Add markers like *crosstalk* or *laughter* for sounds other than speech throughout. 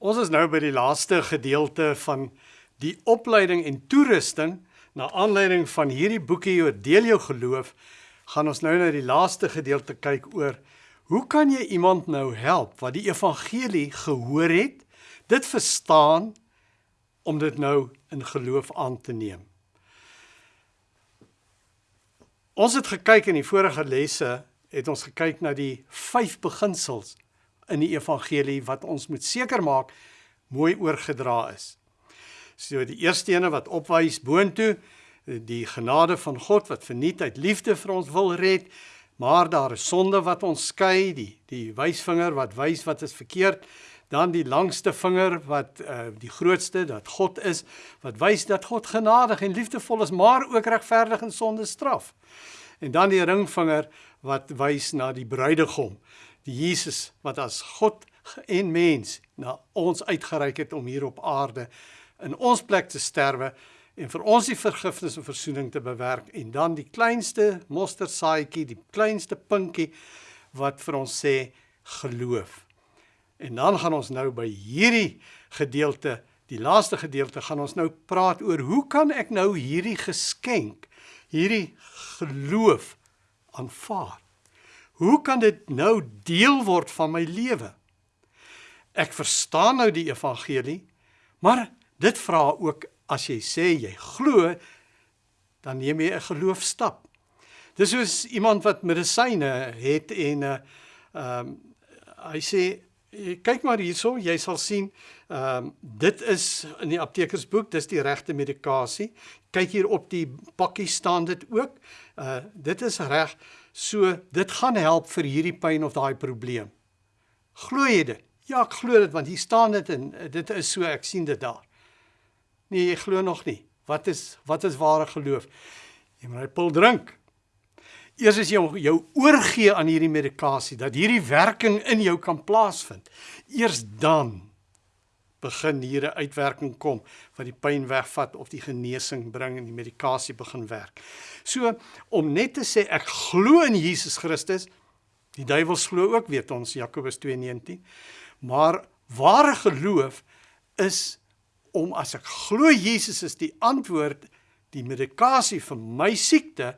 Ons is nou by die laaste gedeelte van die opleiding en toerusting na aanleiding van hierdie boekie oor deel jou geloof. Gaan ons nou na die laaste gedeelte kyk oor hoe kan jy iemand nou help wat die evangelie gehoor het, dit verstaan om dit nou in geloof aan te neem. Ons het gekyk in die vorige lesse het ons gekyk na die vyf beginsels in die evangelie wat ons moet seker maak mooi oorgedra is. So die eerste ene wat opwys boontoe, die genade van God wat verniet uit liefde vir ons wil red, maar daar is sonde wat ons skei, die die wysvinger wat wys wat is verkeerd, dan die langste vinger wat uh, die grootste dat God is, wat wys dat God genadig en liefdevol is, maar ook regverdig en sonde straf. En dan die ringvinger wat wys na die bruidegom Jesus wat as God en mens na ons uitgereik het om hier op aarde in ons plek te sterwe en vir ons die vergifnis en verzoening te bewerk en dan die kleinste mosterdsaadjie, die kleinste pinkie wat vir ons sê geloof. En dan gaan ons nou by hierdie gedeelte, die laaste gedeelte gaan ons nou praat oor hoe kan ek nou hierdie geskenk, hierdie geloof aanvaar? Hoe kan dit nou deel word van my lewe? Ek verstaan nou die evangelie, maar dit vra ook as jy sê jy glo, dan neem jy 'n geloofstap. Dis soos iemand wat medisyne het en uh ehm um, hy sê kyk maar hierso, jy sal sien ehm um, dit is in die aptekersboek, dis die regte medikasie. Kyk hier op die pakkie staan dit ook. Uh dit is reg. So dit gaan help vir hierdie pyn of daai probleem. Glo jy dit? Ja, ek glo dit want hier staan dit en dit is so ek sien dit daar. Nee, jy glo nog nie. Wat is wat is ware geloof? Jy moet 'n pil drink. Eers as jy jou oorgee aan hierdie medikasie dat hierdie werking in jou kan plaasvind, eers dan begin hier 'n uitwerking kom wat die pyn wegvat of die genesing bring en die medikasie begin werk. So om net te sê ek glo in Jesus Christus, die duiwel glo ook weet ons Jakobus 2:19. Maar ware geloof is om as ek glo Jesus is die antwoord die medikasie vir my siekte,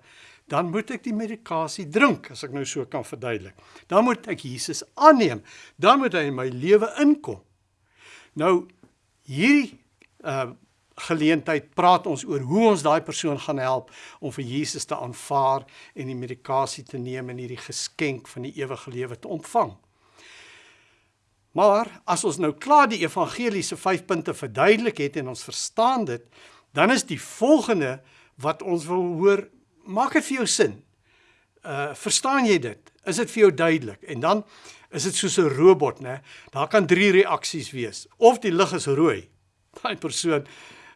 dan moet ek die medikasie drink as ek nou so kan verduidelik. Dan moet ek Jesus aanneem. Dan moet hy in my lewe inkom. Nou hierdie uh geleentheid praat ons oor hoe ons daai persoon gaan help om vir Jesus te aanvaar en die medikasie te neem en hierdie geskenk van die ewige lewe te ontvang. Maar as ons nou klaar die evangeliese 5 punte verduidelik het en ons verstaan dit, dan is die volgende wat ons wil hoor, maak dit vir jou sin. Uh verstaan jy dit? Is dit vir jou duidelik? En dan is dit soos 'n robot, né? Daar kan drie reaksies wees. Of die lig is rooi. Daai persoon,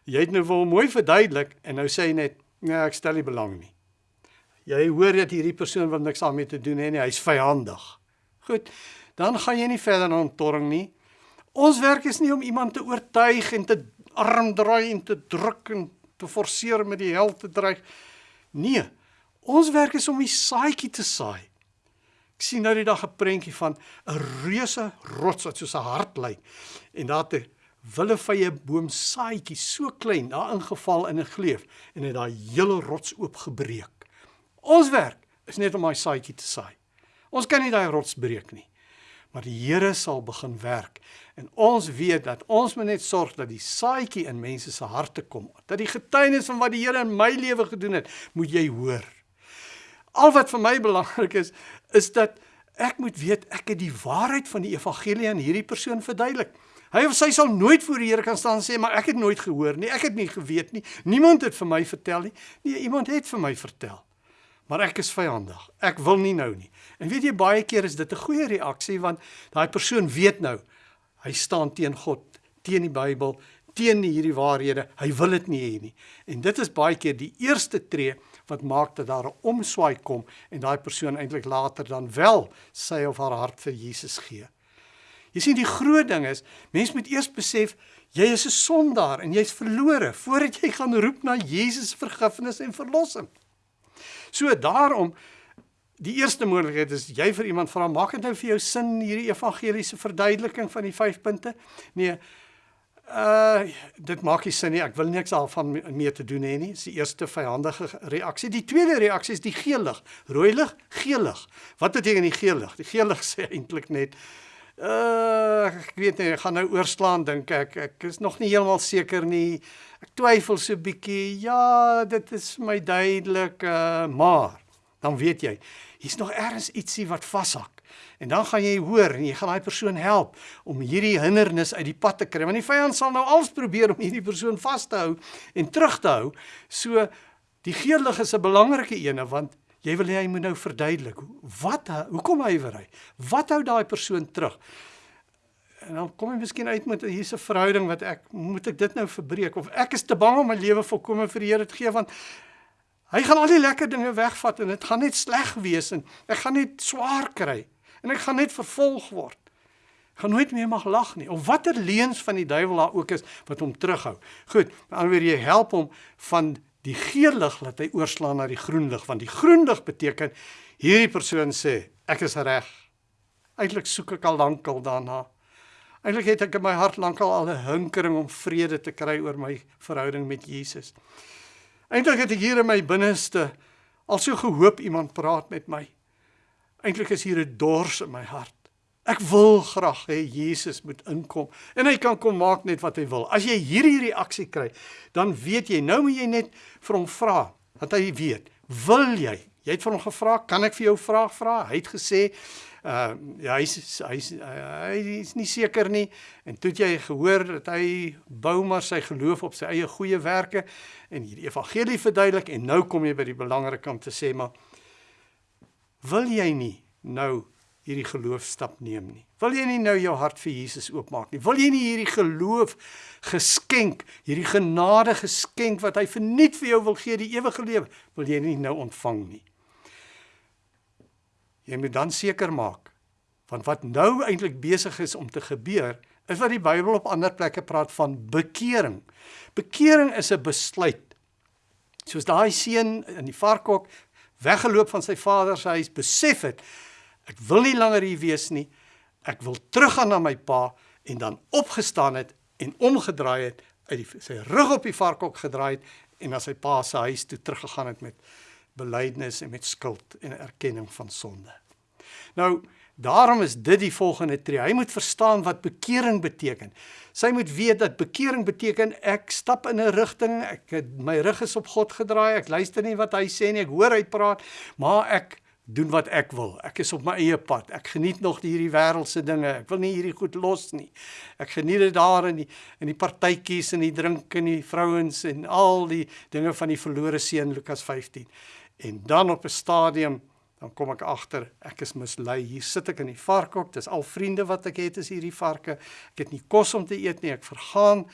jy het nou wel mooi verduidelik en nou sê hy net, "Nee, ek stel nie belang nie." Jy hoor dat hierdie persoon wat niks daarmee te doen het nie, hy's vyandig. Goed. Dan gaan jy nie verder aan torring nie. Ons werk is nie om iemand te oortuig en te arm draai en te druk en te forceer met die hel te dreig. Nee. Ons werk is om die saadjie te saai. Ek sien nou die dag 'n prentjie van 'n reuse rots wat soos 'n hart lyk en daar te willevye boom saaitjie so klein daar ingeval in 'n gleuf en het daai hele rots oopgebreek. Ons werk is net om daai saaitjie te saai. Ons kan nie daai rots breek nie. Maar die Here sal begin werk en ons weet dat ons moet net sorg dat die saaitjie in mense se harte kom. Dat die getuienis van wat die Here in my lewe gedoen het, moet jy hoor. Al wat vir my belangrik is, is dat ek moet weet ek het die waarheid van die evangelie aan hierdie persoon verduidelik. Hy of sy sal nooit voor die Here kan staan en sê maar ek het nooit gehoor nie, ek het nie geweet nie. Niemand het vir my vertel nie. Nee, iemand het vir my vertel. Maar ek is vyandig. Ek wil nie nou nie. En weet jy baie keer is dit 'n goeie reaksie want daai persoon weet nou hy staan teen God, teen die Bybel, teen hierdie waarhede. Hy wil dit nie hê nie. En dit is baie keer die eerste tree wat maak dat daar 'n omswaai kom en daai persoon eintlik later dan wel sy of haar hart vir Jesus gee. Jy sien die groot ding is, mens moet eers besef jy is 'n sondaar en jy's verlore voordat jy gaan roep na Jesus vergifnis en verlossing. So daarom Die eerste moontlikheid is jy vir iemand vra, maak dit nou vir jou sin hierdie evangeliese verduideliking van die 5 punte? Nee. Uh dit maak nie sin nie. Ek wil niks daarvan mee te doen hê nie. Dis die eerste vyandige reaksie. Die tweede reaksie is die geel lig. Rooi lig, geel lig. Wat beteken die geel lig? Die geel lig *laughs* sê eintlik net uh ek weet nie, ek gaan nou oorslaan dink ek. Ek is nog nie heeltemal seker nie. Ek twyfel so bietjie. Ja, dit is my duidelik, uh maar dan weet jy, hier's nog ergens ietsie wat vashak. En dan gaan jy hoor en jy gaan daai persoon help om hierdie hindernis uit die pad te kry. Want die vyand sal nou alles probeer om hierdie persoon vas te hou en terug te hou. So die geel lig is 'n belangrike ene want jy wil hê hy moet nou verduidelik wat hoekom hy? Wat hou daai persoon terug? En dan kom jy miskien uit met hier's 'n verhouding wat ek moet ek dit nou verbreek of ek is te bang om my lewe volkome vir die Here te gee want Hy gaan al die lekker dinge wegvat en dit gaan net sleg wees en ek gaan net swaar kry en ek gaan net vervolg word. Ek gaan nooit meer mag lag nie. Of watter leuns van die duiwel daar ook is wat hom terughou. Goed, dan weer jy help hom van die geel lig laat hy oorslaan na die groen lig want die groen lig beteken hierdie persoon sê ek is reg. Eintlik soek ek al lankal daarna. Eintlik het ek in my hart lankal al 'n hinkering om vrede te kry oor my verhouding met Jesus. Eintlik het ek hier in my binneste al so gehoop iemand praat met my. Eintlik is hier 'n dors in my hart. Ek wil graag hê Jesus moet inkom en hy kan kom maak net wat hy wil. As jy hierdie reaksie kry, dan weet jy, nou moet jy net vir hom vra, dat hy weet. Wil jy? Jy het vir hom gevra, kan ek vir jou vraag vra? Hy het gesê, uh ja, hy's hy's hy is nie seker nie en toe jy gehoor dat hy bou maar sy geloof op sy eie goeie werke en hierdie evangelie verduidelik en nou kom jy by die belangrike om te sê maar wil jy nie nou hierdie geloofstap neem nie wil jy nie nou jou hart vir Jesus oopmaak nie wil jy nie hierdie geloof geskenk hierdie genade geskenk wat hy verniet vir jou wil gee die ewige lewe wil jy nie nou ontvang nie jy moet dan seker maak want wat nou eintlik besig is om te gebeur is wat die Bybel op ander plekke praat van bekering. Bekering is 'n besluit. Soos daai seun in die varkhok weggeloop van sy vader se huis, besef het ek wil nie langer hier wees nie. Ek wil teruggaan na my pa en dan opgestaan het en omgedraai het uit die, sy rug op die varkhok gedraai het en na sy pa se huis toe teruggegaan het met belydenis en met skuld en erkenning van sonde. Nou, daarom is dit die volgende tree. Hy moet verstaan wat bekering beteken. Sy moet weet dat bekering beteken ek stap in 'n rigting, ek my rug is op God gedraai, ek luister nie wat hy sê nie, ek hoor hy praat, maar ek doen wat ek wil. Ek is op my eie pad. Ek geniet nog hierdie wêreldse dinge. Ek wil nie hierdie goed los nie. Ek geniet dit daar in die in die partytjies en die drink en die vrouens en al die dinge van die verlore seun Lukas 15. En dan op 'n stadium dan kom ek agter ek is mislei. Hier sit ek in die varkhok. Dis al vriende wat ek het is hierdie varke. Ek het nie kos om te eet nie. Ek vergaan.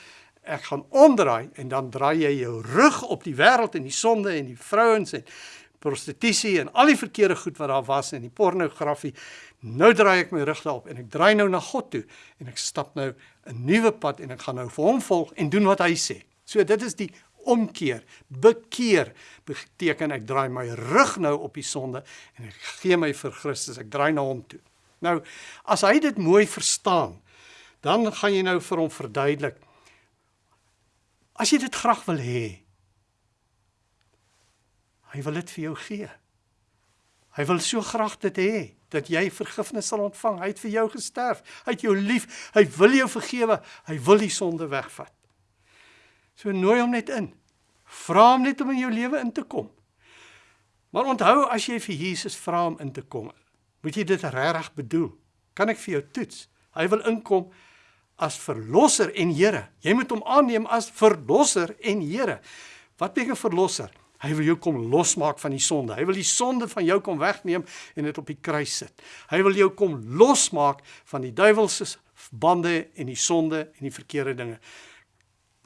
Ek gaan omdraai en dan draai jy jou rug op die wêreld en die sonde en die vrouens en prostitusie en al die verkeerde goed wat daar was en die pornografie. Nou draai ek my rug daarop en ek draai nou na God toe en ek stap nou 'n nuwe pad en ek gaan nou vir hom volg en doen wat hy sê. So dit is die omkeer, bekeer, beteken ek draai my rug nou op die sonde en ek gee my vir Christus, ek draai na hom toe. Nou, as hy dit mooi verstaan, dan gaan jy nou vir hom verduidelik. As jy dit graag wil hê, hy wil dit vir jou gee. Hy wil so graag dit hê dat jy vergifnis sal ontvang. Hy het vir jou gesterf. Hy het jou lief. Hy wil jou vergewe. Hy wil die sonde wegvat. So nooi hom net in. Vra hom net om in jou lewe in te kom. Maar onthou as jy vir Jesus vra om in te kom, moet jy dit regtig bedoel. Kan ek vir jou toets? Hy wil inkom as verlosser en Here. Jy moet hom aanneem as verlosser en Here. Wat beteken verlosser? Hy wil jou kom losmaak van die sonde. Hy wil die sonde van jou kom wegneem en dit op die kruis sit. Hy wil jou kom losmaak van die duiwelse bande en die sonde en die verkeerde dinge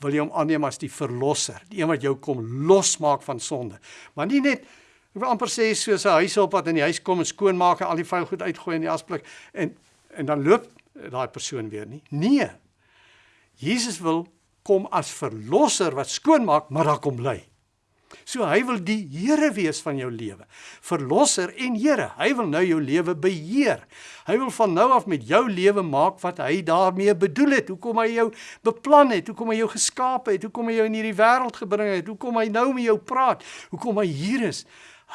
wil jy hom aanneem as die verlosser, die een wat jou kom losmaak van sonde. Maar nie net ek wil amper sê soos 'n huishulp wat in die huis kom en skoonmaak en al die vuil goed uitgooi in die asblik en en dan loop daai persoon weer nie. Nee. Jesus wil kom as verlosser wat skoonmaak, maar daar kom bly. So hy wil die Here wees van jou lewe. Verlosser en Here. Hy wil nou jou lewe beheer. Hy wil van nou af met jou lewe maak wat hy daarmee bedoel het. Hoekom hy jou beplan het, hoekom hy jou geskaap het, hoekom hy jou in hierdie wêreld gebring het, hoekom hy nou met jou praat, hoekom hy hier is.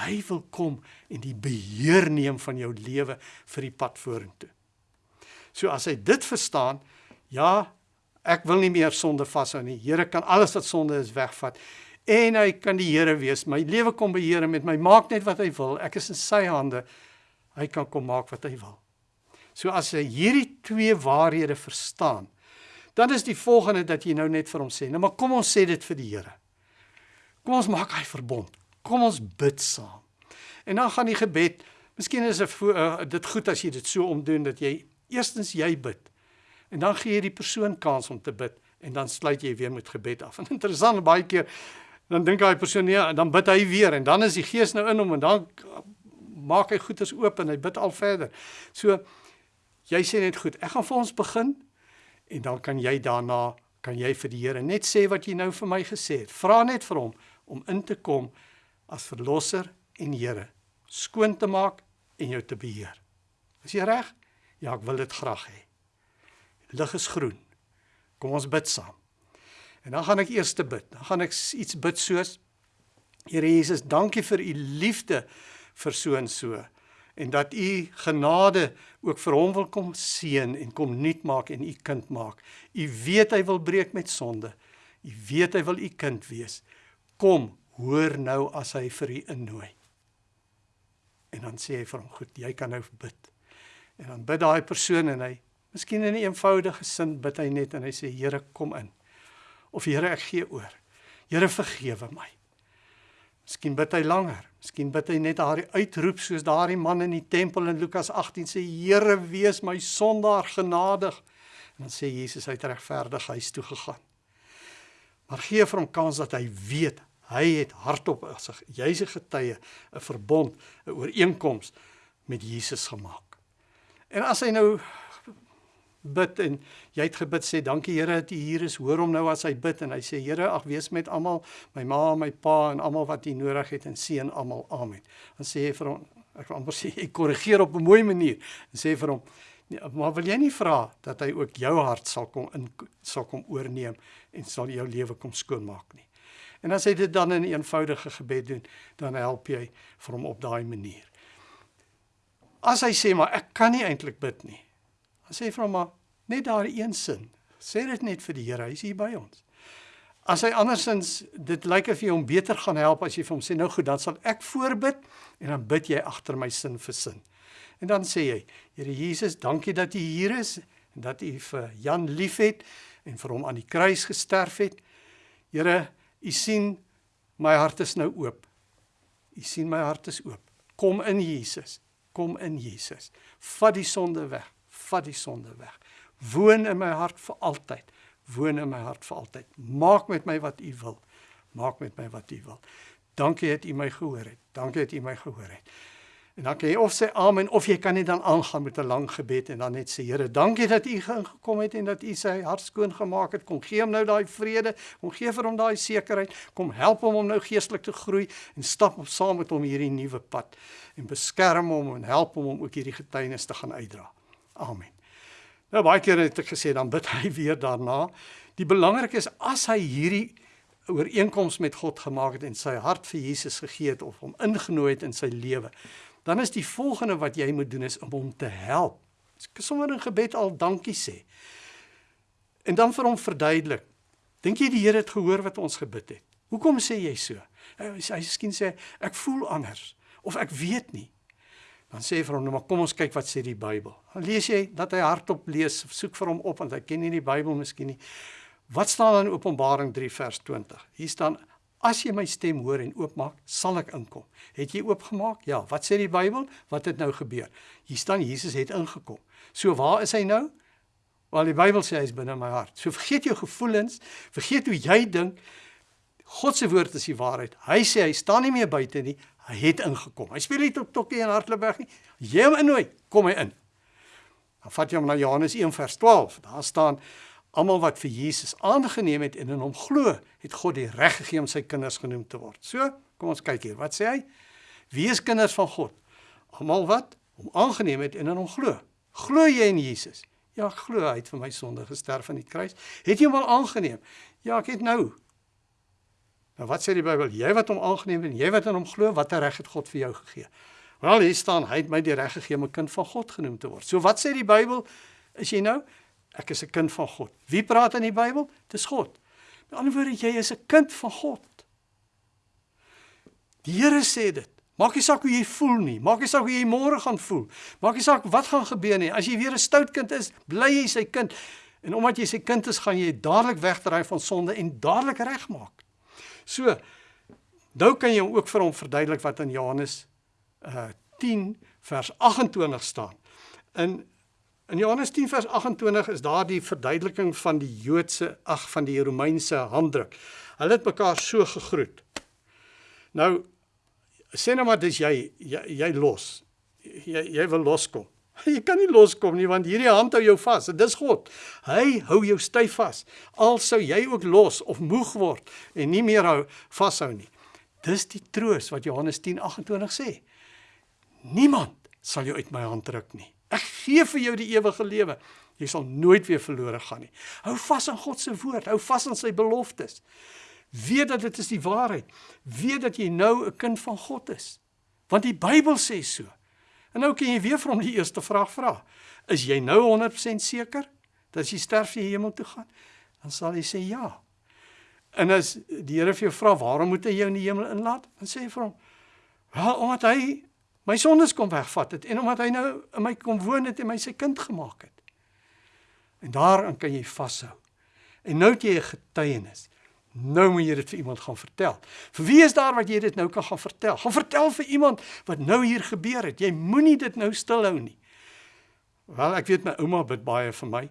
Hy wil kom en die beheer neem van jou lewe vir die pad vorentoe. So as hy dit verstaan, ja, ek wil nie meer sonde vashou nie. Here kan alles wat sonde is wegvat en hy kan die Here wees. My lewe kom beheer met my. Maak net wat hy wil. Ek is in sy hande. Hy kan kom maak wat hy wil. So as hy hierdie twee waarhede verstaan, dan is die volgende dat jy nou net vir hom sê, nou maar kom ons sê dit vir die Here. Kom ons maak hy verbond. Kom ons bid saam. En dan gaan die gebed, miskien is dit goed as jy dit so omdoen dat jy eerstens jy bid. En dan gee jy die persoon kans om te bid en dan sluit jy weer met gebed af. En *laughs* interessant baie keer dan dink daai persoon nee, dan bid hy weer en dan is die gees nou in hom en dan maak hy goeders oop en hy bid al verder. So jy sê net goed, ek gaan vir ons begin en dan kan jy daarna kan jy vir die Here net sê wat jy nou vir my gesê het. Vra net vir hom om in te kom as verlosser en Here, skoon te maak en jou te beheer. Is jy reg? Ja, ek wil dit graag hê. Lig is groen. Kom ons bid saam. En dan gaan ek eers te bid. Dan gaan ek iets bid soos Here Jesus, dankie vir u liefde vir so en so en dat u genade ook vir hom wil kom seën en kom nuut maak en u kind maak. U weet hy wil breek met sonde. U weet hy wil u kind wees. Kom, hoor nou as hy vir u innooi. En dan sê hy vir hom, "Goed, jy kan nou bid." En dan bid daai persoon en hy, miskien in 'n eenvoudige sin, bid hy net en hy sê, "Here, kom in." Of Here ek gee oor. Here vergewe my. Miskien bid hy langer. Miskien bid hy net daardie uitroep soos daardie man in die tempel in Lukas 18 sê Here wees my sondaar genadig. En dan sê Jesus hy het regverdig huis toe gegaan. Maar gee vir hom kans dat hy weet hy het hardop as jy's 'n getuie, 'n verbond, 'n ooreenkoms met Jesus gemaak. En as hy nou bid en jy het gebid sê dankie Here dat U hier is. Hoor hom nou as hy bid en hy sê Here, ag wees met almal, my ma, my pa en almal wat U nodig het en seën almal. Amen. Dan sê hy vir hom, ek wil amper *laughs* sê ek korrigeer op 'n mooi manier en sê vir hom nee, maar wil jy nie vra dat hy ook jou hart sal kom in sal kom oorneem en sal jou lewe kom skoonmaak nie. En as hy dit dan in 'n eenvoudige gebed doen, dan help jy vir hom op daai manier. As hy sê maar ek kan nie eintlik bid nie sê vir hom maar net daar een sin. Sê dit net vir die Here, hy is hier by ons. As hy andersins dit lyk of jy hom beter gaan help as jy vir hom sê nou goed, dan sal ek voorbid en dan bid jy agter my sin vir sin. En dan sê jy, Here Jesus, dankie dat U hier is en dat U vir Jan liefhet en vir hom aan die kruis gesterf het. Here, U sien my hart is nou oop. U sien my hart is oop. Kom in Jesus. Kom in Jesus. Vat die sonde weg vat die sonde weg. Woon in my hart vir altyd. Woon in my hart vir altyd. Maak met my wat U wil. Maak met my wat U wil. Dankie dat U my gehoor het. Dankie dat U my gehoor het. En dan kan jy of sê amen of jy kan net dan aangaan met 'n lang gebed en dan net sê Here, dankie dat U gekom het en dat U sy hart skoon gemaak het. Kom gee hom nou daai vrede, kom gee vir hom daai sekerheid, kom help hom om nou geestelik te groei en stap op saam met hom hierdie nuwe pad en beskerm hom en help hom om ook hierdie getuienis te gaan uitdra. Amen. Nou baie kere het ek gesê dan bid hy *laughs* weer daarna. Die belangrike is as hy hierdie ooreenkoms met God gemaak het en sy hart vir Jesus gegee het of hom ingenooi het in sy lewe, dan is die volgende wat jy moet doen is om hom te help. Sommer in gebed al dankie sê. En dan vir hom verduidelik. Dink jy die Here het gehoor wat ons gebid het? Hoekom sê jy so? Hy hy miskien sê ek voel anders of ek weet nie. Dan sê vir hom, nou maar kom ons kyk wat sê die Bybel. Dan lees jy dat hy hardop lees, soek vir hom op want hy ken nie die Bybel miskien nie. Wat staan dan in Openbaring 3 vers 20? Hier staan as jy my stem hoor en oopmaak, sal ek inkom. Het jy oopgemaak? Ja, wat sê die Bybel? Wat het nou gebeur? Hier staan Jesus het ingekom. So waar is hy nou? Wel die Bybel sê hy is binne my hart. So vergeet jou gevoelens, vergeet hoe jy dink. God se woord is die waarheid. Hy sê hy staan nie meer buite nie, Hy het ingekom. Hy speel nie tot tokkie hardloop weg nie. Jy hom innooi, kom hy in. Dan vat jy hom na Johannes 1 vers 12. Daar staan Almal wat vir Jesus aangeneem het en in hom glo, het God die reg gegee om sy kinders genoem te word. So, kom ons kyk hier. Wat sê hy? Wie is kinders van God? Almal wat hom aangeneem het en in hom glo. Glo jy in Jesus? Ja, ek glo hy het vir my sonde gesterf aan die kruis. Het jy hom al aangeneem? Ja, ek het nou. Nou wat sê die Bybel? Jy wat hom aangeneem het en jy wat in hom glo, watter reg het God vir jou gegee? Wel, hier staan hy het my die reg gegee om 'n kind van God genoem te word. So wat sê die Bybel? Is jy nou? Ek is 'n kind van God. Wie praat in die Bybel? Dis God. Met ander woorde, jy is 'n kind van God. Die Here sê dit. Maak nie saak hoe jy voel nie. Maak nie saak hoe jy môre gaan voel. Maak nie saak wat gaan gebeur nie. As jy weer 'n stout kind is, bly jy sy kind. En omdat jy sy kind is, gaan jy dadelik wegdraai van sonde en dadelik regmaak. So, nou kan jy ook vir hom verduidelik wat in Johannes uh 10 vers 28 staan. In in Johannes 10 vers 28 is daar die verduideliking van die Joodse ag van die Romeinse handdruk. Hulle het mekaar so gegroet. Nou sê nou maar dis jy jy, jy los. Jy jy wil loskom. Jy kan nie loskom nie want hierdie hand hou jou vas. Dit is God. Hy hou jou styf vas. Al sou jy ook los of moeg word en nie meer hou vashou nie. Dis die troos wat Johannes 10:28 sê. Niemand sal jou uit my hand ruk nie. Ek gee vir jou die ewige lewe. Jy sal nooit weer verlore gaan nie. Hou vas aan God se woord, hou vas aan sy beloftes. Weet dat dit is die waarheid. Weet dat jy nou 'n kind van God is. Want die Bybel sê so. En nou kan jy weer vir hom die eerste vraag vra. Is jy nou 100% seker dat as jy sterf jy hemel toe gaan? Dan sal hy sê ja. En as die Here vir jou vra waarom moet hy jou in die hemel inlaat? Dan sê jy vir hom: "Wel, omdat hy my sondes kom wegvat het en omdat hy nou in my kom woon het en my sy kind gemaak het. En daaraan kan jy vashou. En nou het jy 'n getuienis. Nou moet jy dit vir iemand gaan vertel. Vir wie is daar wat jy dit nou kan gaan vertel? Gaan vertel vir iemand wat nou hier gebeur het. Jy moenie dit nou stilhou nie. Wel, ek weet my ouma bid baie vir my.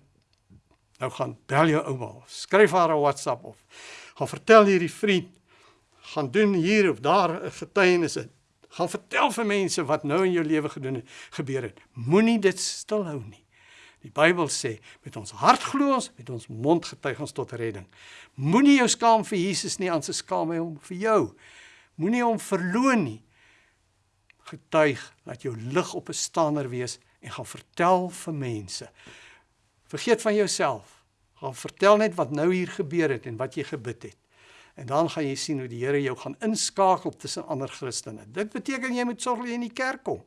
Nou gaan bel jou ouma. Skryf haar 'n WhatsApp of gaan vertel hierdie vriend gaan doen hier of daar 'n getuienis in gaan vertel vir mense wat nou in jou lewe gedoen het, gebeur het. Moenie dit stilhou nie. Die Bybel sê, met ons hart glo ons, met ons mond getuig ons tot redding. Moenie jou skaam vir Jesus nie, se skaam hy hom vir jou. Moenie hom verloon nie. Getuig dat jou lig op 'n stander wees en gaan vertel vir mense. Vergeet van jouself. Gaan vertel net wat nou hier gebeur het en wat jy gebid het. En dan gaan jy sien hoe die Here jou gaan inskakel tussen ander Christene. Dit beteken jy moet sorg dat jy in die kerk kom.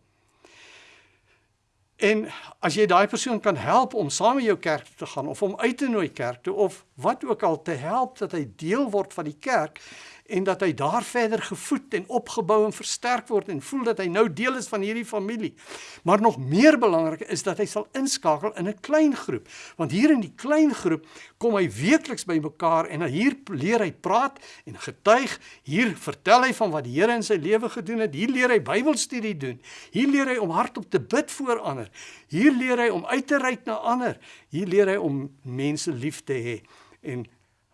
En as jy daai persoon kan help om saam met jou kerk te gaan of om uit te nooi kerk toe of wat ook al te help dat hy deel word van die kerk, en dat hy daar verder gevoed en opgebou en versterk word en voel dat hy nou deel is van hierdie familie. Maar nog meer belangrik is dat hy sal inskakel in 'n klein groep, want hier in die klein groep kom hy weekliks bymekaar en hier leer hy praat en getuig, hier vertel hy van wat die Here in sy lewe gedoen het, hier leer hy Bybelstudie doen, hier leer hy om hardop te bid vir ander, hier leer hy om uit te reik na ander, hier leer hy om mense lief te hê en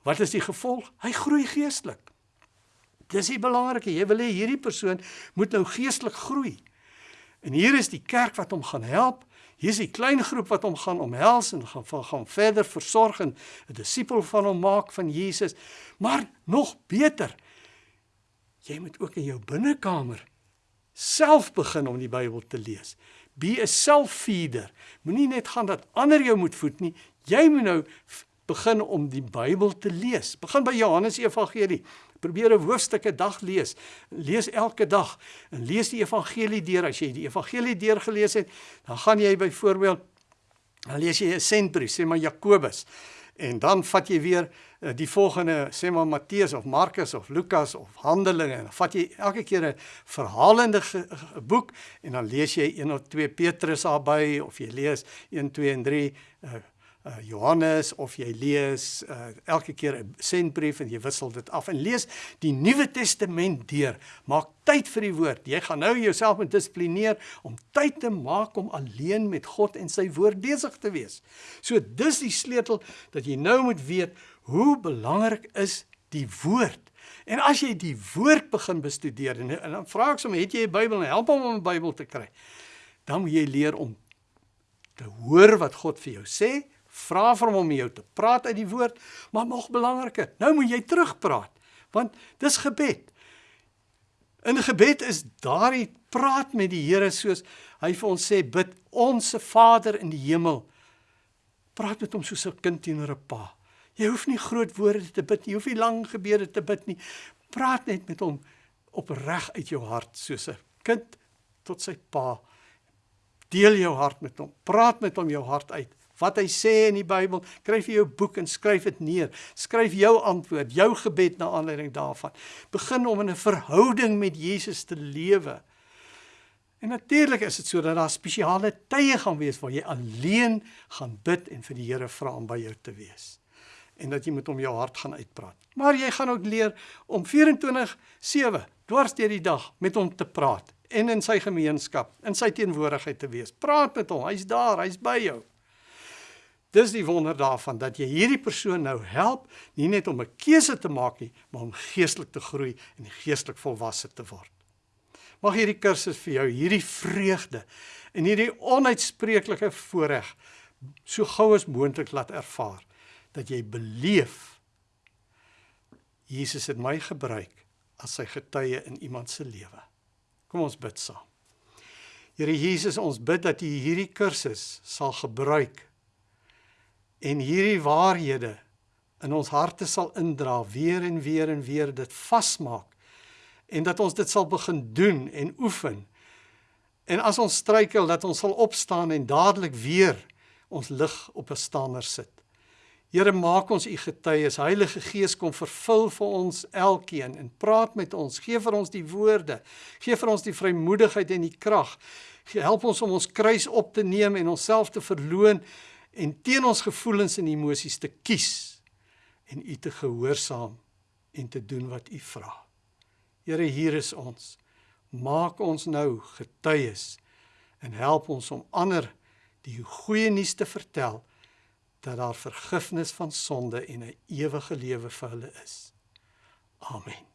wat is die gevolg? Hy groei geestelik. Dis die belangrike. Jy wil hê hierdie persoon moet nou geestelik groei. En hier is die kerk wat hom gaan help. Hier is die klein groep wat hom gaan omhels en gaan gaan verder versorg en 'n disipel van hom maak van Jesus. Maar nog beter. Jy moet ook in jou binnekamer self begin om die Bybel te lees. Be a self-feeder. Moenie net gaan dat ander jou moet voed nie. Jy moet nou begin om die Bybel te lees. Begin by Johannes Evangelie. Probeer 'n hoofstuk 'n dag lees. Lees elke dag en lees die evangelie deur. As jy die evangelie deurgelees het, dan gaan jy byvoorbeeld dan lees jy 'n sentbrief, sê maar Jakobus. En dan vat jy weer uh, die volgende, sê maar Matteus of Markus of Lukas of Handelinge en dan vat jy elke keer 'n verhalende boek en dan lees jy 1 of 2 Petrus daarby of jy lees 1 2 en 3 uh, uh, Johannes of jy lees uh, elke keer 'n sentbrief en jy wissel dit af en lees die Nuwe Testament deur. Maak tyd vir die woord. Jy gaan nou jouself moet dissiplineer om tyd te maak om alleen met God en sy woord besig te wees. So dis die sleutel dat jy nou moet weet hoe belangrik is die woord. En as jy die woord begin bestudeer en, en dan vra ek sommer het jy 'n Bybel en help hom om 'n Bybel te kry. Dan moet jy leer om te hoor wat God vir jou sê Vra vir hom om jou te praat uit die woord, maar nog belangriker, nou moet jy terugpraat, want dis gebed. In gebed is daardie praat met die Here soos hy vir ons sê bid onsse Vader in die hemel. Praat met hom soos 'n kind teenoor 'n pa. Jy hoef nie groot woorde te bid nie, jy hoef nie lang gebede te bid nie. Praat net met hom opreg uit jou hart soos 'n kind tot sy pa. Deel jou hart met hom. Praat met hom jou hart uit. Wat hy sê in die Bybel, skryf vir jou boek en skryf dit neer. Skryf jou antwoord, jou gebed na aanleiding daarvan. Begin om in 'n verhouding met Jesus te lewe. En natuurlik is dit sodat daar spesiale tye gaan wees waar jy alleen gaan bid en vir die Here vra om by jou te wees. En dat jy met hom jou hart gaan uitpraat. Maar jy gaan ook leer om 24/7 dwars deur die dag met hom te praat en in sy gemeenskap, in sy teenwoordigheid te wees. Praat met hom, hy's daar, hy's by jou. Dis die wonder daarvan dat jy hierdie persoon nou help nie net om 'n keuse te maak nie, maar om geestelik te groei en geestelik volwasse te word. Mag hierdie kursus vir jou hierdie vreugde en hierdie onuitspreeklike voorreg so gou as moontlik laat ervaar dat jy beleef Jesus het my gebruik as sy getuie in iemand se lewe. Kom ons bid saam. Here Jesus, ons bid dat U hierdie kursus sal gebruik en hierdie waarhede in ons harte sal indra weer en weer en weer dit vasmaak en dat ons dit sal begin doen en oefen. En as ons struikel dat ons sal opstaan en dadelik weer ons lig op 'n stander sit. Here maak ons u getuies. Heilige Gees kom vervul vir ons elkeen en praat met ons. Geef vir ons die woorde. Geef vir ons die vrymoedigheid en die krag. Help ons om ons kruis op te neem en onsself te verloon en teen ons gevoelens en emosies te kies en u te gehoorsaam en te doen wat u vra. Here, hier is ons. Maak ons nou getuies en help ons om ander die goeie nuus te vertel dat daar vergifnis van sonde en 'n ewige lewe vir hulle is. Amen.